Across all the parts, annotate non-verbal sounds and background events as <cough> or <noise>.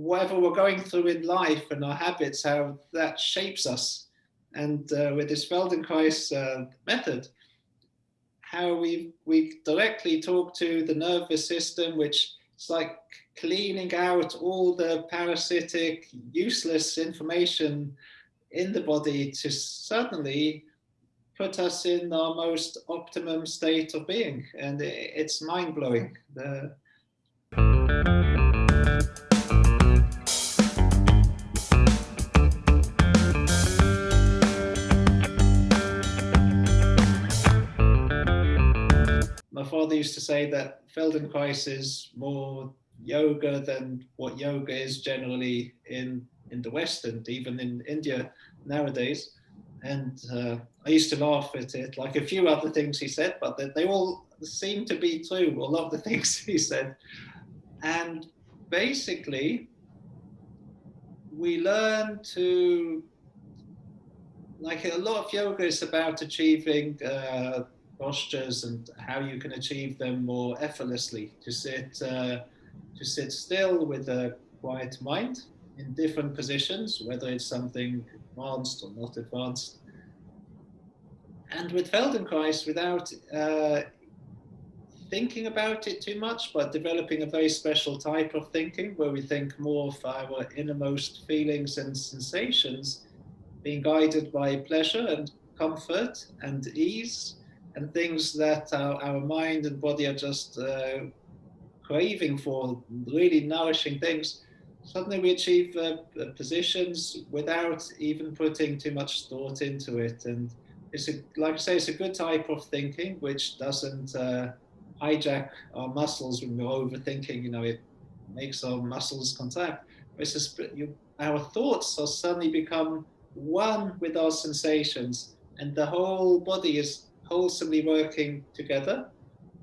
whatever we're going through in life and our habits, how that shapes us. And uh, with this Feldenkrais uh, method, how we we directly talk to the nervous system, which is like cleaning out all the parasitic, useless information in the body to suddenly put us in our most optimum state of being. And it's mind blowing. The my father used to say that Feldenkrais is more yoga than what yoga is generally in in the West and even in India nowadays. And uh, I used to laugh at it, like a few other things he said, but they, they all seem to be true. A lot of the <laughs> things he said, and basically, we learn to like a lot of yoga is about achieving uh, postures and how you can achieve them more effortlessly. To sit, uh, to sit still with a quiet mind in different positions, whether it's something advanced or not advanced. And with Feldenkrais, without uh, thinking about it too much, but developing a very special type of thinking where we think more of our innermost feelings and sensations, being guided by pleasure and comfort and ease and things that our, our mind and body are just uh, craving for, really nourishing things, suddenly we achieve uh, positions without even putting too much thought into it. And it's a, like I say, it's a good type of thinking which doesn't uh, hijack our muscles when we're overthinking. You know, it makes our muscles contract. It's you, our thoughts are suddenly become one with our sensations, and the whole body is wholesomely working together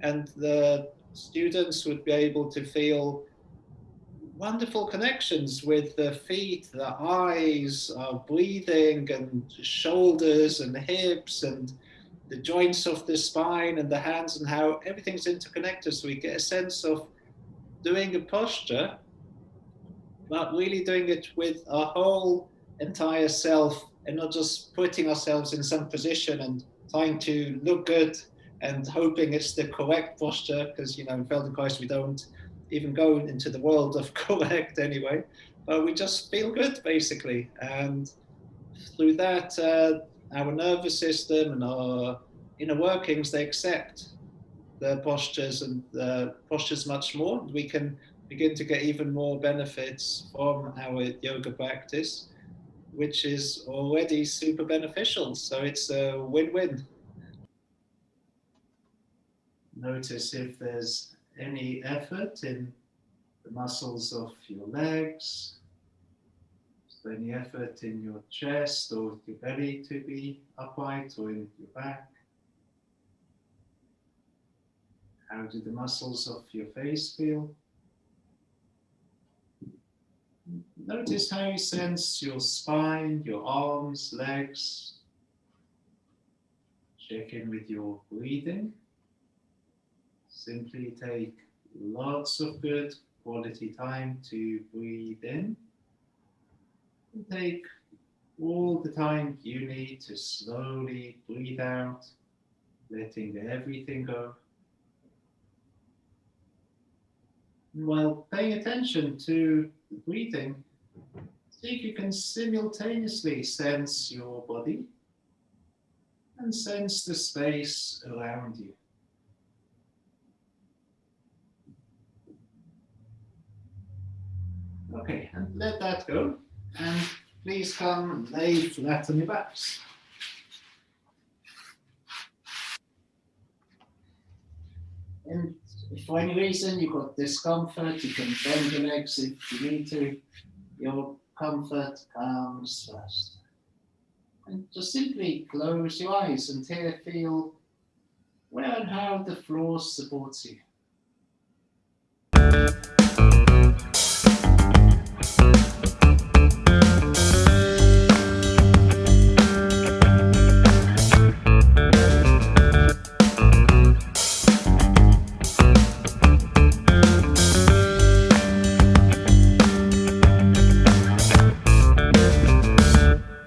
and the students would be able to feel wonderful connections with the feet, the eyes, our breathing and shoulders and hips and the joints of the spine and the hands and how everything's interconnected. So we get a sense of doing a posture, but really doing it with our whole entire self and not just putting ourselves in some position and trying to look good and hoping it's the correct posture because you know in Feldenkrais we don't even go into the world of <laughs> correct anyway. But we just feel good basically. And through that uh, our nervous system and our inner workings they accept the postures and the postures much more. We can begin to get even more benefits from our yoga practice which is already super beneficial. So it's a win-win. Notice if there's any effort in the muscles of your legs, any effort in your chest or your belly to be upright or in your back? How do the muscles of your face feel? Notice how you sense your spine, your arms, legs. Check in with your breathing. Simply take lots of good quality time to breathe in. And take all the time you need to slowly breathe out, letting everything go. while paying attention to the breathing, see if you can simultaneously sense your body and sense the space around you. Okay, and let that go. And please come lay flat on your backs. And if for any reason you've got discomfort, you can bend your legs if you need to. Your comfort comes first. And just simply close your eyes and here feel where and how the floor supports you.